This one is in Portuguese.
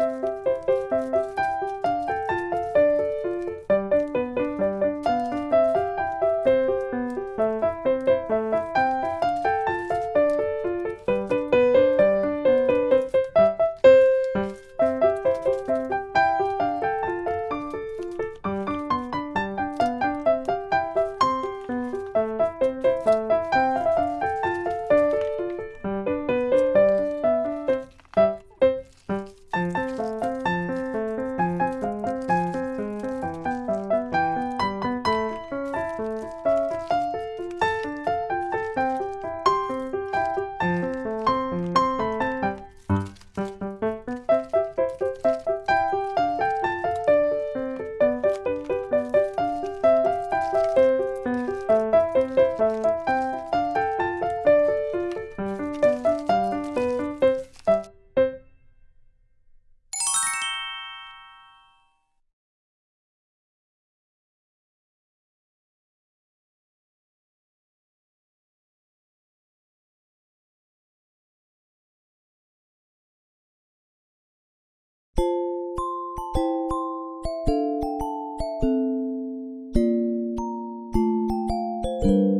Música you